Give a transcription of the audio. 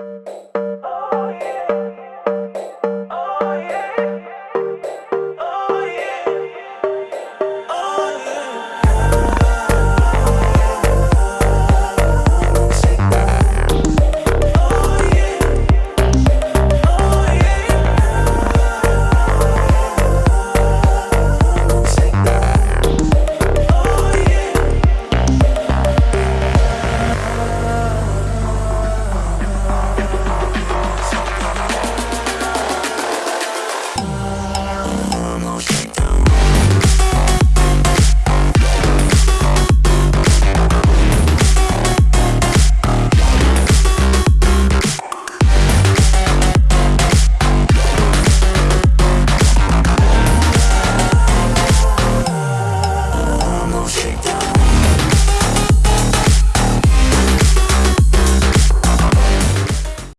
you